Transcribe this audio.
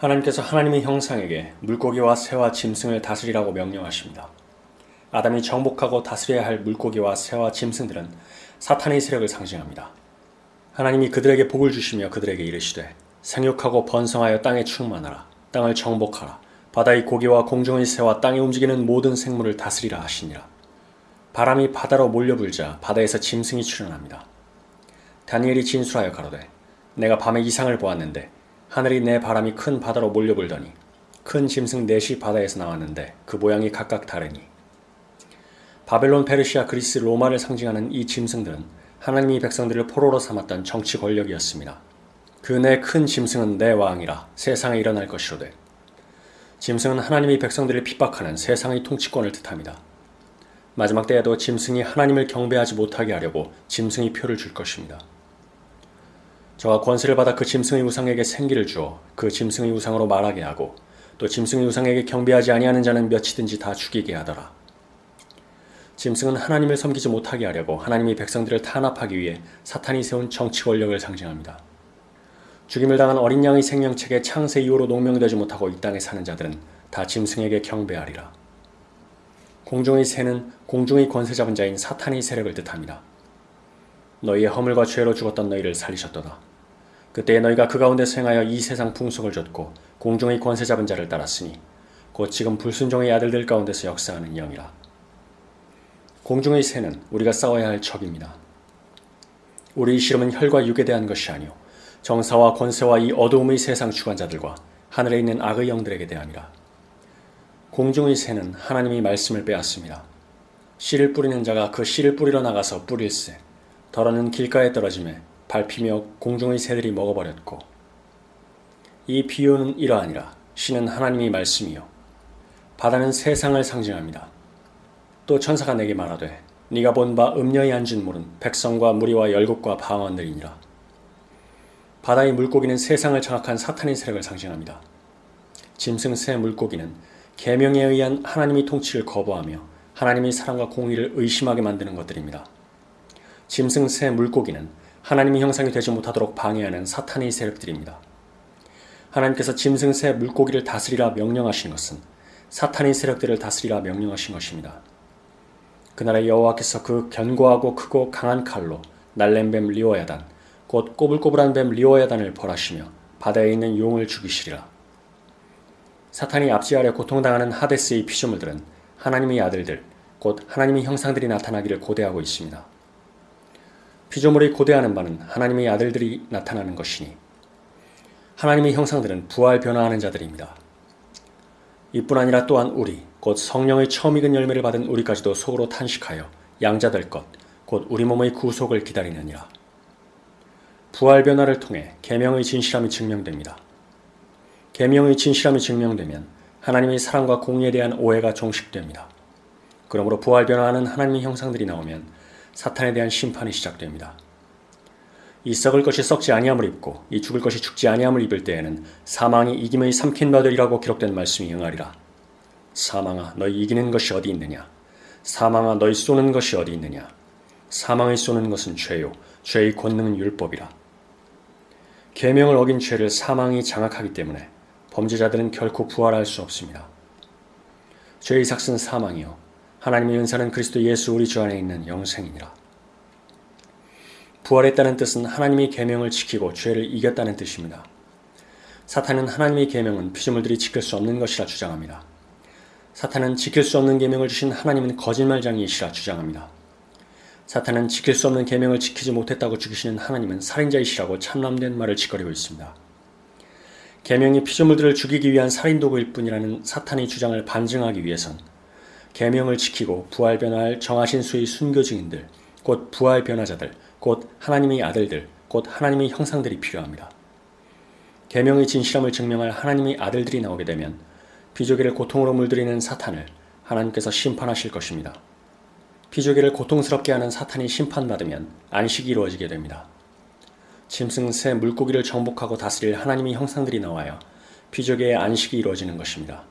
하나님께서 하나님의 형상에게 물고기와 새와 짐승을 다스리라고 명령하십니다. 아담이 정복하고 다스려야 할 물고기와 새와 짐승들은 사탄의 세력을 상징합니다. 하나님이 그들에게 복을 주시며 그들에게 이르시되 생육하고 번성하여 땅에 충만하라 땅을 정복하라 바다의 고기와 공중의 새와 땅에 움직이는 모든 생물을 다스리라 하시니라. 바람이 바다로 몰려불자 바다에서 짐승이 출현합니다. 다니엘이 진술하여 가로되 내가 밤에 이상을 보았는데 하늘이 내 바람이 큰 바다로 몰려불더니 큰 짐승 넷이 바다에서 나왔는데 그 모양이 각각 다르니 바벨론, 페르시아, 그리스, 로마를 상징하는 이 짐승들은 하나님이 백성들을 포로로 삼았던 정치 권력이었습니다. 그내큰 짐승은 내 왕이라 세상에 일어날 것이로되 짐승은 하나님이 백성들을 핍박하는 세상의 통치권을 뜻합니다. 마지막 때에도 짐승이 하나님을 경배하지 못하게 하려고 짐승이 표를 줄 것입니다. 저가 권세를 받아 그 짐승의 우상에게 생기를 주어 그 짐승의 우상으로 말하게 하고 또 짐승의 우상에게 경배하지 아니하는 자는 몇이든지 다 죽이게 하더라. 짐승은 하나님을 섬기지 못하게 하려고 하나님이 백성들을 탄압하기 위해 사탄이 세운 정치 권력을 상징합니다. 죽임을 당한 어린 양의 생명책에 창세 이후로 농명되지 못하고 이 땅에 사는 자들은 다 짐승에게 경배하리라. 공중의 새는 공중의 권세 잡은 자인 사탄의 세력을 뜻합니다. 너희의 허물과 죄로 죽었던 너희를 살리셨도다. 그때에 너희가 그 가운데 행하여 이 세상 풍속을 줬고 공중의 권세 잡은 자를 따랐으니 곧 지금 불순종의 아들들 가운데서 역사하는 영이라. 공중의 새는 우리가 싸워야 할 적입니다. 우리의 시름은 혈과 육에 대한 것이 아니오 정사와 권세와 이 어두움의 세상 주관자들과 하늘에 있는 악의 영들에게 대함이라. 공중의 새는 하나님이 말씀을 빼앗습니다. 씨를 뿌리는 자가 그 씨를 뿌리러 나가서 뿌릴새 더러는 길가에 떨어짐에 밟히며 공중의 새들이 먹어버렸고 이 비유는 이러하니라 씨는 하나님이 말씀이요 바다는 세상을 상징합니다. 또 천사가 내게 말하되 네가 본 바 음녀의 앉은 물은 백성과 무리와 열국과 방언들이니라. 바다의 물고기는 세상을 장악한 사탄의 세력을 상징합니다. 짐승 새 물고기는 계명에 의한 하나님의 통치를 거부하며 하나님의 사랑과 공의를 의심하게 만드는 것들입니다. 짐승 새 물고기는 하나님의 형상이 되지 못하도록 방해하는 사탄의 세력들입니다. 하나님께서 짐승 새 물고기를 다스리라 명령하신 것은 사탄의 세력들을 다스리라 명령하신 것입니다. 그날에 여호와께서 그 견고하고 크고 강한 칼로 날랜 뱀 리오야단 곧 꼬불꼬불한 뱀 리오야단을 벌하시며 바다에 있는 용을 죽이시리라. 사탄이 압제하려 고통당하는 하데스의 피조물들은 하나님의 아들들 곧 하나님의 형상들이 나타나기를 고대하고 있습니다. 피조물이 고대하는 바는 하나님의 아들들이 나타나는 것이니 하나님의 형상들은 부활 변화하는 자들입니다. 이뿐 아니라 또한 우리 곧 성령의 처음 익은 열매를 받은 우리까지도 속으로 탄식하여 양자 될 것, 곧 우리 몸의 구속을 기다리느니라. 부활 변화를 통해 계명의 진실함이 증명됩니다. 계명의 진실함이 증명되면 하나님의 사랑과 공의에 대한 오해가 종식됩니다. 그러므로 부활 변화하는 하나님의 형상들이 나오면 사탄에 대한 심판이 시작됩니다. 이 썩을 것이 썩지 아니함을 입고 이 죽을 것이 죽지 아니함을 입을 때에는 사망이 이김의 삼킨 바들이라고 기록된 말씀이 응하리라. 사망아 너희 이기는 것이 어디 있느냐 사망아 너희 쏘는 것이 어디 있느냐 사망을 쏘는 것은 죄요 죄의 권능은 율법이라 계명을 어긴 죄를 사망이 장악하기 때문에 범죄자들은 결코 부활할 수 없습니다. 죄의 삭은 사망이요 하나님의 은사는 그리스도 예수 우리 주 안에 있는 영생이니라. 부활했다는 뜻은 하나님의 계명을 지키고 죄를 이겼다는 뜻입니다. 사탄은 하나님의 계명은 피조물들이 지킬 수 없는 것이라 주장합니다. 사탄은 지킬 수 없는 계명을 주신 하나님은 거짓말장이시라 주장합니다. 사탄은 지킬 수 없는 계명을 지키지 못했다고 죽이시는 하나님은 살인자이시라고 참남된 말을 짓거리고 있습니다. 계명이 피조물들을 죽이기 위한 살인 도구일 뿐이라는 사탄의 주장을 반증하기 위해선 계명을 지키고 부활 변화할 정하신 수의 순교 증인들, 곧 부활 변화자들, 곧 하나님의 아들들, 곧 하나님의 형상들이 필요합니다. 계명의 진실함을 증명할 하나님의 아들들이 나오게 되면 피조계를 고통으로 물들이는 사탄을 하나님께서 심판하실 것입니다. 피조계를 고통스럽게 하는 사탄이 심판받으면 안식이 이루어지게 됩니다. 짐승, 새, 물고기를 정복하고 다스릴 하나님의 형상들이 나와야 피조계의 안식이 이루어지는 것입니다.